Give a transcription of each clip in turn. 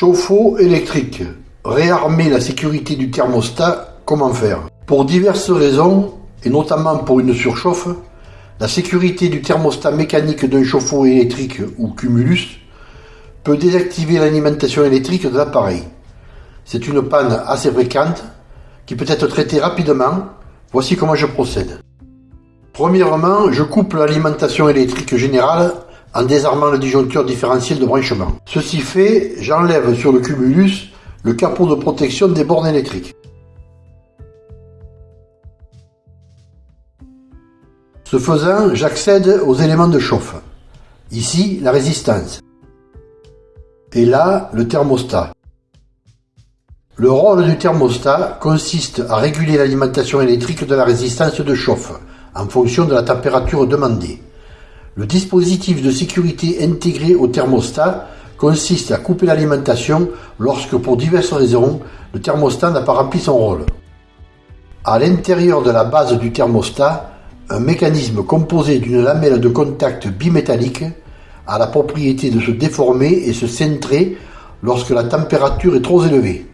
Chauffe-eau électrique. Réarmer la sécurité du thermostat, comment faire? Pour diverses raisons, et notamment pour une surchauffe, la sécurité du thermostat mécanique d'un chauffe-eau électrique ou cumulus peut désactiver l'alimentation électrique de l'appareil. C'est une panne assez fréquente qui peut être traitée rapidement. Voici comment je procède. Premièrement, je coupe l'alimentation électrique générale en désarmant le disjoncteur différentiel de branchement. Ceci fait, j'enlève sur le cumulus le capot de protection des bornes électriques. Ce faisant, j'accède aux éléments de chauffe. Ici, la résistance. Et là, le thermostat. Le rôle du thermostat consiste à réguler l'alimentation électrique de la résistance de chauffe en fonction de la température demandée. Le dispositif de sécurité intégré au thermostat consiste à couper l'alimentation lorsque, pour diverses raisons, le thermostat n'a pas rempli son rôle. À l'intérieur de la base du thermostat, un mécanisme composé d'une lamelle de contact bimétallique a la propriété de se déformer et se centrer lorsque la température est trop élevée.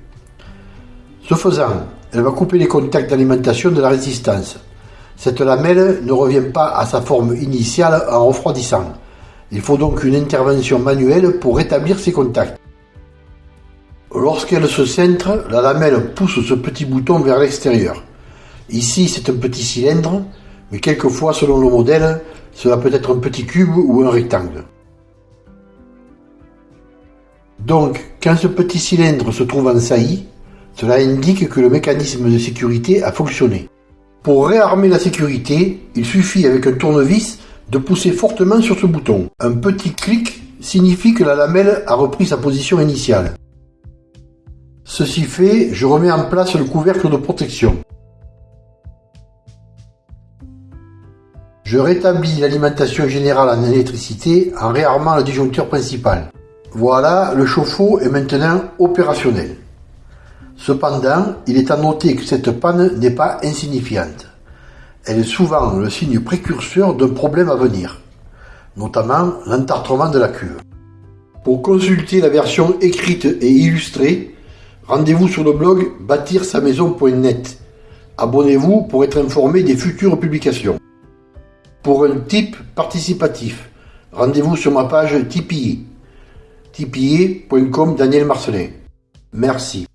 Ce faisant, elle va couper les contacts d'alimentation de la résistance, cette lamelle ne revient pas à sa forme initiale en refroidissant. Il faut donc une intervention manuelle pour rétablir ces contacts. Lorsqu'elle se centre, la lamelle pousse ce petit bouton vers l'extérieur. Ici, c'est un petit cylindre, mais quelquefois, selon le modèle, cela peut être un petit cube ou un rectangle. Donc, quand ce petit cylindre se trouve en saillie, cela indique que le mécanisme de sécurité a fonctionné. Pour réarmer la sécurité, il suffit avec un tournevis de pousser fortement sur ce bouton. Un petit clic signifie que la lamelle a repris sa position initiale. Ceci fait, je remets en place le couvercle de protection. Je rétablis l'alimentation générale en électricité en réarmant le disjoncteur principal. Voilà, le chauffe-eau est maintenant opérationnel. Cependant, il est à noter que cette panne n'est pas insignifiante. Elle est souvent le signe précurseur d'un problème à venir, notamment l'entartrement de la cuve. Pour consulter la version écrite et illustrée, rendez-vous sur le blog bâtir-sa-maison.net. Abonnez-vous pour être informé des futures publications. Pour un type participatif, rendez-vous sur ma page Tipeee. tipeee.com Daniel Marcelin. Merci.